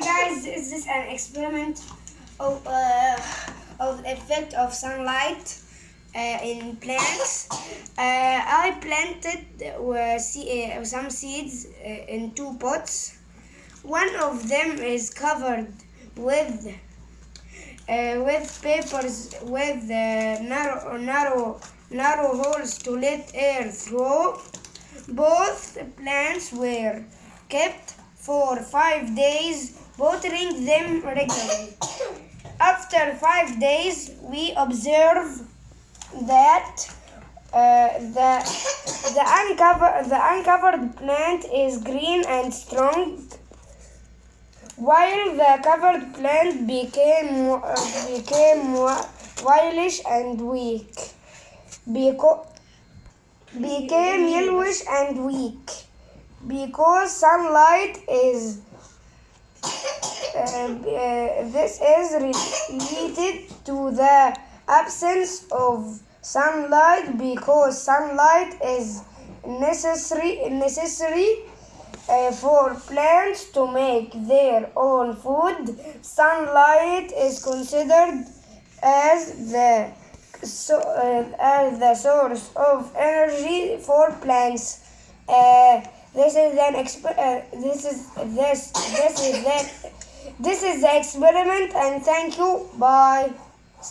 Guys, this is an experiment of uh, of effect of sunlight uh, in plants. Uh, I planted uh, uh, some seeds uh, in two pots. One of them is covered with with papers with narrow narrow narrow holes to let air through. Both plants were kept for five days, watering them regularly. After five days, we observe that uh, the the uncovered the uncovered plant is green and strong, while the covered plant became uh, became wi- whitish and weak. Beco- became yellowish and weak because sunlight is this is related to the absence of sunlight because sunlight is necessary necessary uh, for plants to make their own food. Sunlight is considered as the so, uh, as the source of energy for plants. Uh, this is an exp- uh, this is this this is that this is the experiment and thank you. Bye